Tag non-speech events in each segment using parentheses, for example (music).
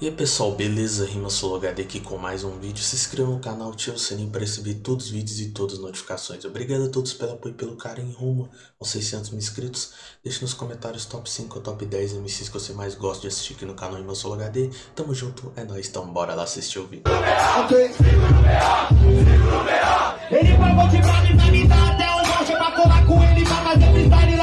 E aí pessoal, beleza? Rima HD aqui com mais um vídeo. Se inscreva no canal, ative o sininho para receber todos os vídeos e todas as notificações. Obrigado a todos pelo apoio e pelo carinho rumo aos 600 mil inscritos. Deixe nos comentários top 5 ou top 10 MCs que você mais gosta de assistir aqui no canal Rima HD. Tamo junto, é nóis, então bora lá assistir o vídeo. Ok. Ele me dar até norte pra colar com ele, fazer freestyle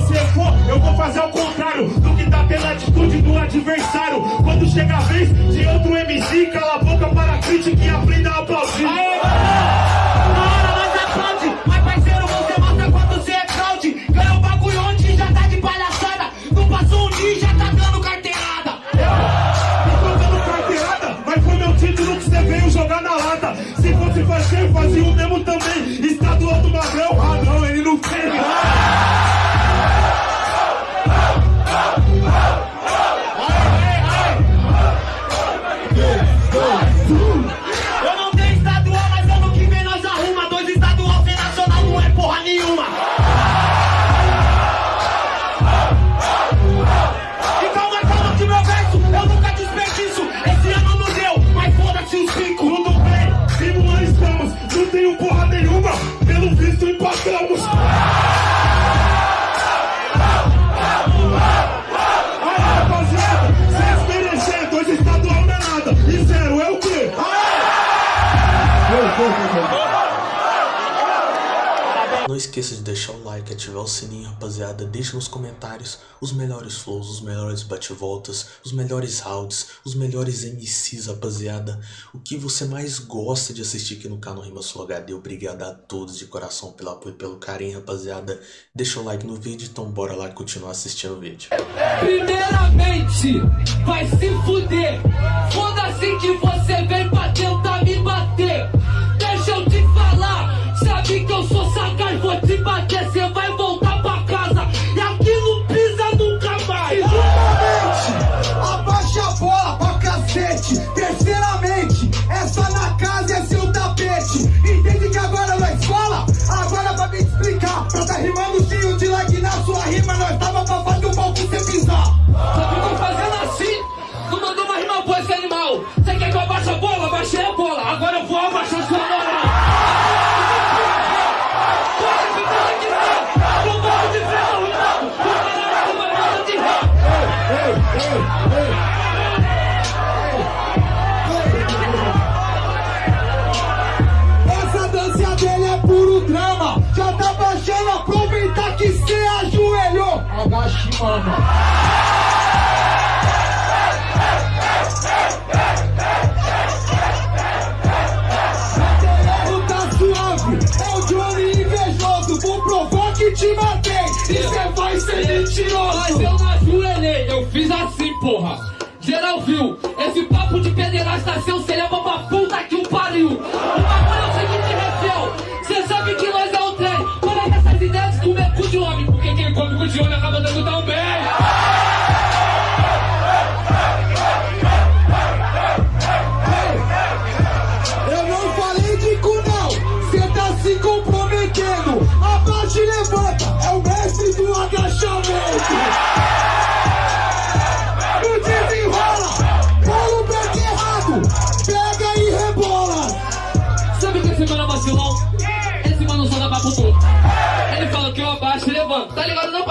você for, eu vou fazer o contrário do que tá pela atitude do adversário. Quando chega a vez de outro MC, cala a boca para a crítica e aprenda a aplaudir. Aê! Não esqueça de deixar o like, ativar o sininho, rapaziada. Deixe nos comentários os melhores flows, os melhores bate-voltas, os melhores rounds, os melhores MCs, rapaziada. O que você mais gosta de assistir aqui no canal Rima Sul HD. Obrigado a todos de coração pelo apoio e pelo carinho, rapaziada. Deixa o like no vídeo, então bora lá continuar assistindo o vídeo. Primeiramente, vai se fuder. Foda-se que você vem pra tentar me vou te bater, cê vai voltar pra casa. E aqui não pisa nunca mais. Segundamente, abaixa a bola pra cacete. Terceiramente, essa na casa é seu tapete. Entende que agora nós fala? Agora pra me explicar. Pra tá rimando cheio de like na sua rima, nós tava pra fazer o palco cê pisar. 喜欢吗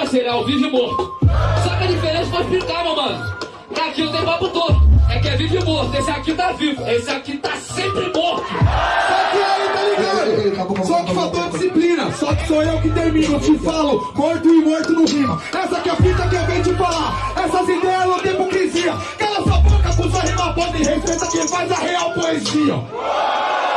parceiro? É ao vivo e morto. Só que a diferença vou explicar, meu mano. Que aqui eu tenho papo torto. É que é vivo e morto. Esse aqui tá vivo. Esse aqui tá sempre morto. Só que aí, tá ligado? Só que faltou disciplina, só que sou eu que termino. Eu te falo, morto e morto no rima. Essa que é a fita que eu venho te falar. Essas ideias não tem hipocrisia. Cala sua boca com sua rima podre. Respeita quem faz a real poesia.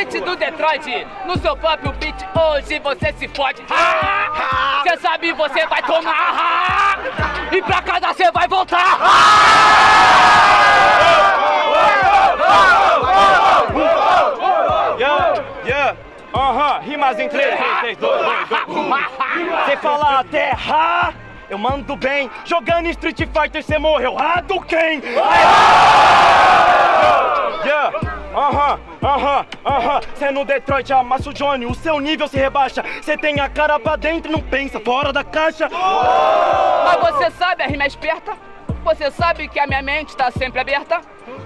Beat do Detroit, no seu próprio beat, hoje você se fode. Cê sabe, você vai tomar. E pra casa você vai voltar. Yeah, yeah, aham, rimas em 3, 3, 2, 2, 2, Você fala terra, eu mando bem. Jogando Street Fighter, você morreu. Ah, do quem? Yeah, Aham, aham, aham. Cê no Detroit amassa o Johnny, o seu nível se rebaixa. Cê tem a cara pra dentro e não pensa fora da caixa. Mas você sabe, a rima é esperta? Você sabe que a minha mente tá sempre aberta?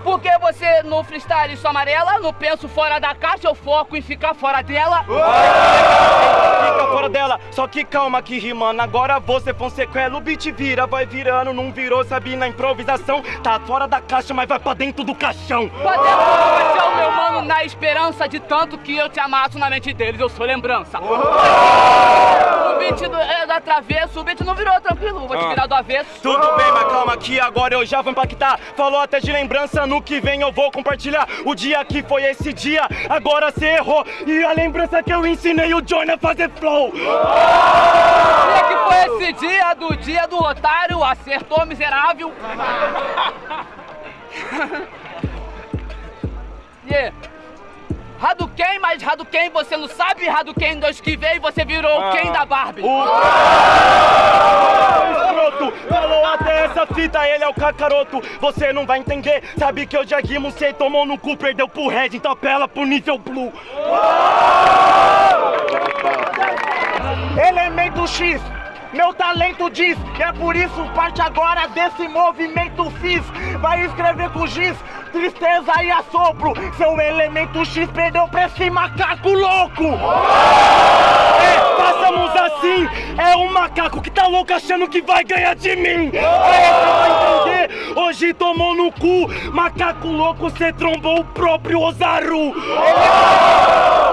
Porque você no freestyle só amarela, no penso fora da caixa, eu foco em ficar fora dela. Fica fora dela, só que calma que rimando. Agora você Fonsequela, o beat vira, vai virando, não virou, sabe? Na improvisação, tá fora da caixa, mas vai pra dentro do caixão. Pra dentro do caixão, meu mano, na esperança de tanto que eu te amasso na mente deles, eu sou lembrança. O beat do, é da travesso, o beat não virou tranquilo, vou te Ah. virar do avesso. Tudo bem, mas calma que agora eu já vou impactar. Falou até de lembrança, no que vem eu vou compartilhar. O dia que foi esse dia, agora cê errou. E a lembrança que eu ensinei o Johnny a fazer flow. Dia que foi esse dia do dia do otário, acertou miserável. (laughs) yeah. Hadouken, mas Hadouken você não sabe, Hadouken do esquivei, você virou o Ken da Barbie. O escroto até essa fita, ele é o cacaroto. Você não vai entender, sabe que eu já rimo, cê tomou no cu, perdeu pro Red, então apela pro nível blue. Elemento X. Meu talento diz, e é por isso parte agora desse movimento fiz. Vai escrever com giz, tristeza e assopro. Seu elemento X perdeu pra esse macaco louco. É, assim. É um macaco que tá louco achando que vai ganhar de mim. Aí você vai entender. Hoje tomou no cu. Macaco louco, cê trombou o próprio Ozaru.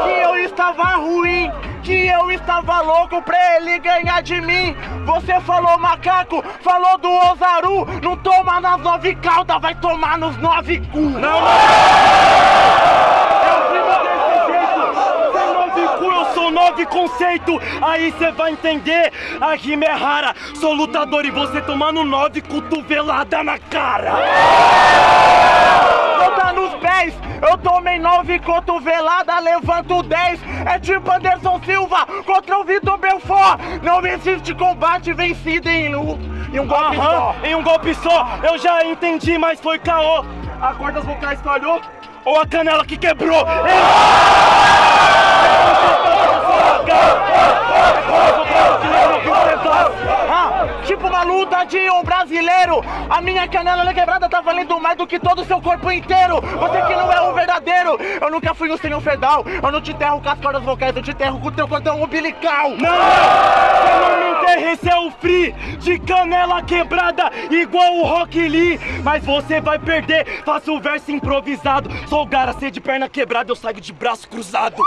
Que eu estava ruim. Que eu estava louco pra ele ganhar de mim. Você falou macaco, falou do Ozaru. Não toma nas nove caudas, vai tomar nos nove cu. Não, não. Eu rimo desse jeito. Sem nove cu, eu sou nove conceito. Aí cê vai entender. A rima é rara. Sou lutador e você tomando nove cotovelada na cara. Eu tá nos pés, eu tomei nove cotovelada, levanto dez. É tipo Anderson Silva contra o Vitor Belfort. Não existe combate vencido em um, em um golpe só. Em um golpe só, eu já entendi, mas foi caô. A cordas vocais falhou ou a canela que quebrou? Ah, tipo uma luta de um brasileiro. A minha canela ela é quebrada tá valendo mais do que todo o seu corpo inteiro. Você que não é um verdadeiro. Eu nunca fui um senhor fedal. Eu não te enterro com as cordas vocais, eu te enterro com o teu cordão umbilical. Não, você não me enterra, esse é o free de canela quebrada, igual o Rock Lee. Mas você vai perder, faço o verso improvisado. Sou o Garacê de perna quebrada, eu saio de braço cruzado.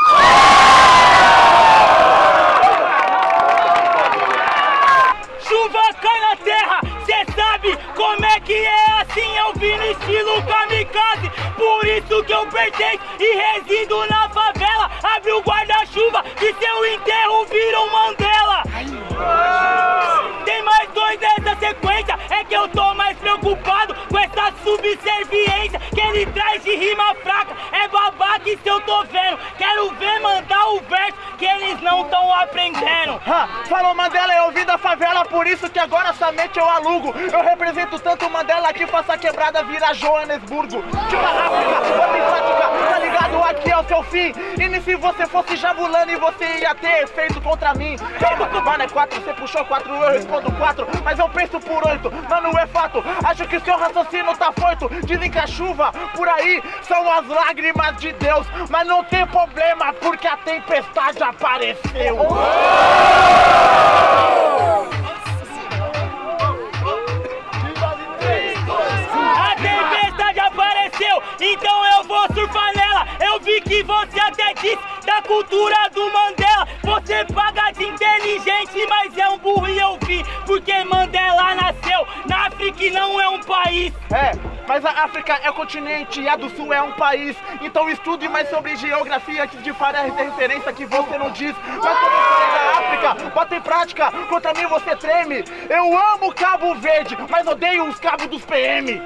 Chuva cai na terra, cê sabe como é que é assim eu vim no estilo kamikaze. Por isso que eu pertenço e resido na favela. Abre o guarda-chuva que seu enterro vira um Mandela. Tem mais dois nessa sequência, é que eu tô mais preocupado com essa subserviência Que ele traz de rima fraca, é babaca isso eu tô vendo Quero ver mandar o verso que eles não tão Ha, falou Mandela, eu vim da favela, por isso que agora somente eu alugo. Eu represento tanto Mandela que faça a quebrada virar Joanesburgo. Tipo a África, ligado? Aqui é o seu fim. E se você fosse Jabulani, você ia ter feito contra mim. Calma, mano, é quatro, você puxou quatro, eu respondo quatro. Mas eu penso por oito, mano, é fato. Acho que seu raciocínio tá foito. Dizem que a chuva por aí são as lágrimas de Deus. Mas não tem problema, porque a tempestade apareceu. A tempestade apareceu, então eu vou surfar vi que você até disse da cultura do Mandela. Você paga de inteligente, mas é um burro e eu vi. Porque Mandela nasceu na África e não é um país. É, mas a África é continente e a do Sul é um país. Então estude mais sobre geografia que de fará referência que você não diz. Mas a história da África, bota em prática, contra mim você treme. Eu amo Cabo Verde, mas odeio os cabos dos PM.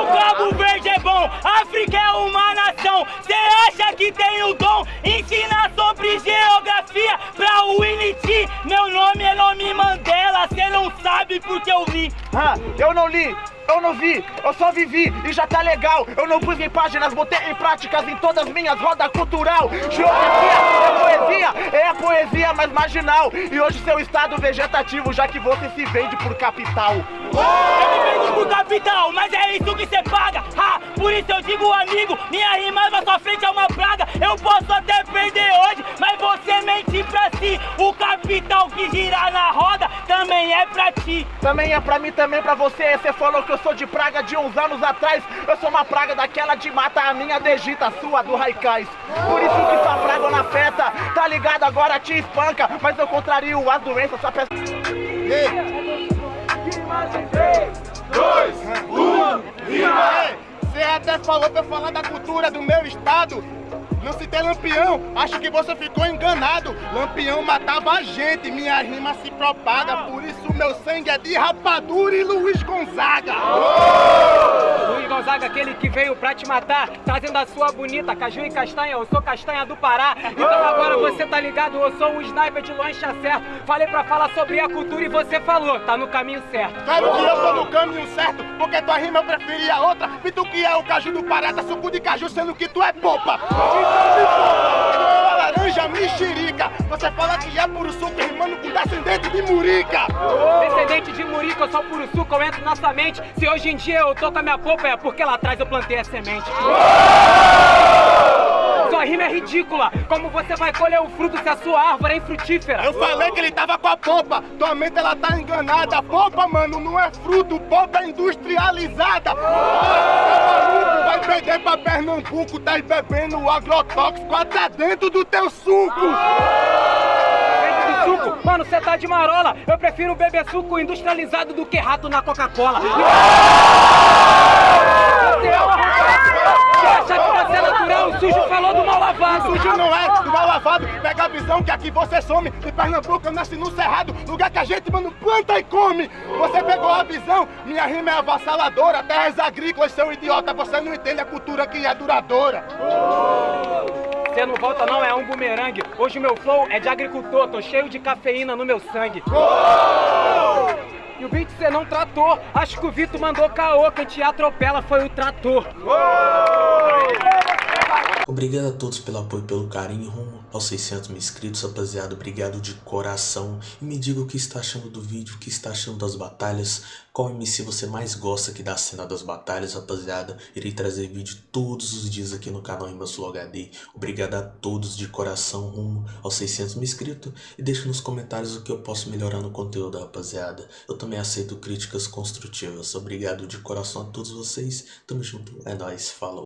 O Cabo Verde é bom, África é uma que tem o dom? Ensina sobre geografia pra Winnie T. Meu nome é nome Mandela, cê não sabe porque eu li. Ah, eu não li. eu não vi, eu só vivi e já tá legal. Eu não pus em páginas, botei em práticas em todas as minhas rodas cultural. Geografia é poesia, é a poesia mais marginal. E hoje seu estado vegetativo, já que você se vende por capital. Eu me vendo por capital, mas é isso que você paga. Ha, por isso eu digo, amigo, minha rima na sua frente é uma praga. Eu posso até perder hoje, mas você mente pra si. O capital que gira na roda também é pra ti. Também é pra mim, também pra você. Você falou que eu sou de praga de uns anos atrás. Eu sou uma praga daquela de mata, a minha degita, a sua do Raikais. Por isso que sua praga na festa, tá ligado? Agora te espanca, mas eu contrario as doenças, só peço. Você até falou pra falar da cultura do meu estado. Não citei Lampião, acho que você ficou enganado. Lampião matava a gente, minha rima se propaga. Por isso meu sangue é de rapadura e Luiz Gonzaga. Luiz Gonzaga, aquele que veio pra te matar, trazendo a sua bonita caju e castanha. Eu sou castanha do Pará. Então agora você tá ligado, eu sou um sniper de lancha certo. Falei pra falar sobre a cultura e você falou, tá no caminho certo. Claro que eu tô no caminho certo, porque tua rima eu preferia outra. E tu que é o caju do Pará, tá suco de caju, sendo que tu é popa. Então me popa, laranja mexerica. Você fala que é puro suco, rimando com descendente de murica. Descendente de Murico, eu sou puro suco, eu entro na sua mente. Se hoje em dia eu tô com a minha polpa, é porque lá atrás eu plantei a semente. Sua rima é ridícula. Como você vai colher o fruto se a sua árvore é infrutífera? Eu falei que ele tava com a pompa, tua mente ela tá enganada. Pompa, mano, não é fruto, pompa é industrializada. Vai perder pra Pernambuco, tá bebendo agrotóxico até dentro do teu suco. Suco? Mano, você tá de marola. Eu prefiro beber suco industrializado do que rato na Coca-Cola. Você é uma Você acha que pra ser natural, o sujo falou do mal lavado. Sujo não é do mal lavado, pega a visão que aqui você some. De Pernambuco eu nasci no Cerrado, lugar que a gente, mano, planta e come. Você pegou a visão, minha rima é avassaladora. Terras agrícolas, seu idiota, você não entende a cultura que é duradoura. Você não volta não, é um bumerangue. Hoje o meu flow é de agricultor, tô cheio de cafeína no meu sangue. E o beat você não tratou. Acho que o Vitor mandou caô, quem te atropela foi o trator. Obrigado a todos pelo apoio e pelo carinho rumo aos 600 mil inscritos, rapaziada. Obrigado de coração. E me diga o que está achando do vídeo, o que está achando das batalhas. Qual MC você mais gosta aqui da cena das batalhas, rapaziada. Irei trazer vídeo todos os dias aqui no canal Rimasulo HD. Obrigado a todos de coração rumo aos 600 mil inscritos. E deixa nos comentários o que eu posso melhorar no conteúdo, rapaziada. Eu também aceito críticas construtivas. Obrigado de coração a todos vocês. Tamo junto. É nóis. Falou.